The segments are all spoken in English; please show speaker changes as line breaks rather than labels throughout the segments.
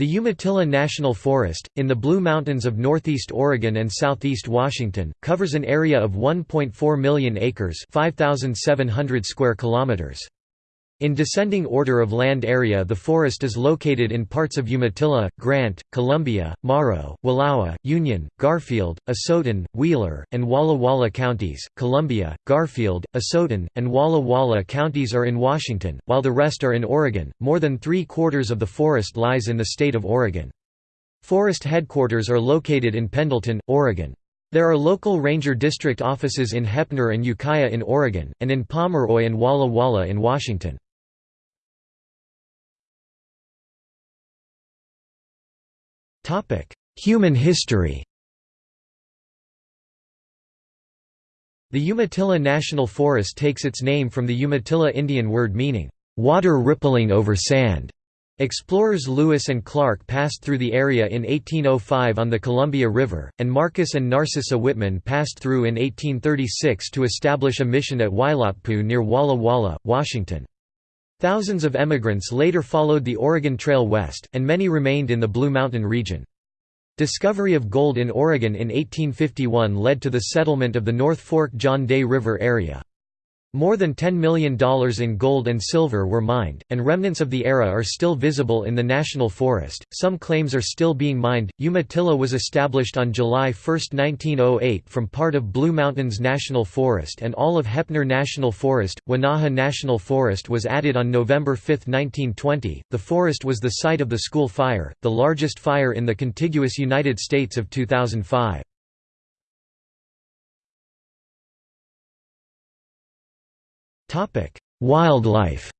The Umatilla National Forest, in the Blue Mountains of northeast Oregon and southeast Washington, covers an area of 1.4 million acres 5,700 square kilometers. In descending order of land area the forest is located in parts of Umatilla, Grant, Columbia, Morrow, Wallowa, Union, Garfield, Asotin, Wheeler, and Walla Walla counties. Columbia, Garfield, Asotin, and Walla Walla counties are in Washington, while the rest are in Oregon. More than three quarters of the forest lies in the state of Oregon. Forest headquarters are located in Pendleton, Oregon. There are local ranger district offices in Heppner and Ukiah in Oregon, and in Pomeroy and Walla Walla in Washington. Human history The Umatilla National Forest takes its name from the Umatilla Indian word meaning, "...water rippling over sand". Explorers Lewis and Clark passed through the area in 1805 on the Columbia River, and Marcus and Narcissa Whitman passed through in 1836 to establish a mission at Waiilatpu near Walla Walla, Washington. Thousands of emigrants later followed the Oregon Trail west, and many remained in the Blue Mountain region. Discovery of gold in Oregon in 1851 led to the settlement of the North Fork John Day River area. More than $10 million in gold and silver were mined, and remnants of the era are still visible in the national forest. Some claims are still being mined. Umatilla was established on July 1, 1908, from part of Blue Mountains National Forest and all of Heppner National Forest. Wenaha National Forest was added on November 5, 1920. The forest was the site of the school fire, the largest fire in the contiguous United States of 2005. Topic: Wildlife.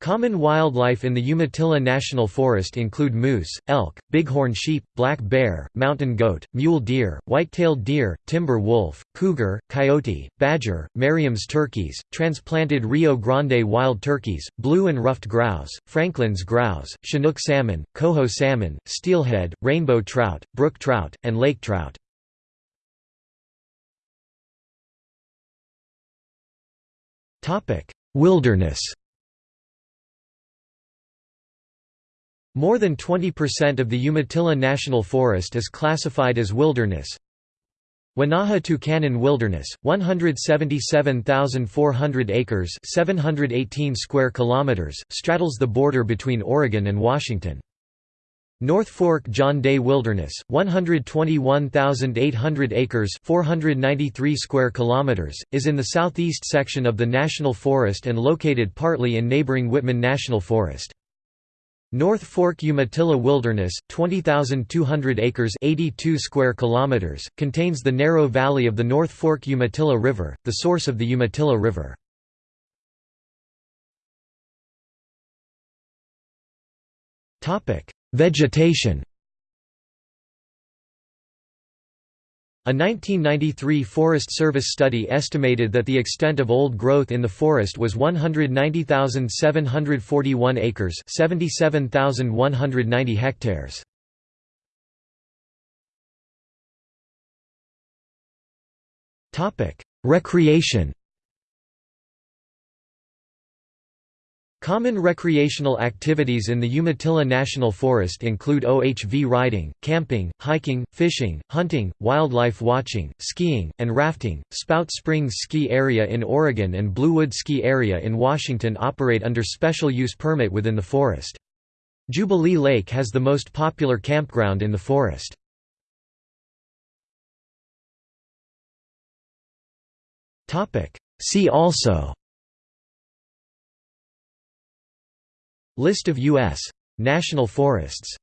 Common wildlife in the Umatilla National Forest include moose, elk, bighorn sheep, black bear, mountain goat, mule deer, white-tailed deer, timber wolf, cougar, coyote, badger, Merriam's turkeys, transplanted Rio Grande wild turkeys, blue and ruffed grouse, Franklin's grouse, Chinook salmon, coho salmon, steelhead, rainbow trout, brook trout, and lake trout. Wilderness More than 20% of the Umatilla National Forest is classified as wilderness. Wenaha Tucannon Wilderness, 177,400 acres 718 square kilometers, straddles the border between Oregon and Washington. North Fork John Day Wilderness, 121,800 acres 493 square kilometers, is in the southeast section of the National Forest and located partly in neighboring Whitman National Forest. North Fork Umatilla Wilderness, 20,200 acres 82 square kilometers, contains the narrow valley of the North Fork Umatilla River, the source of the Umatilla River. Vegetation A 1993 Forest Service study estimated that the extent of old growth in the forest was 190,741 acres 77,190 hectares. Recreation Common recreational activities in the Umatilla National Forest include OHV riding, camping, hiking, fishing, hunting, wildlife watching, skiing, and rafting. Spout Springs Ski Area in Oregon and Bluewood Ski Area in Washington operate under special use permit within the forest. Jubilee Lake has the most popular campground in the forest. See also List of U.S. national forests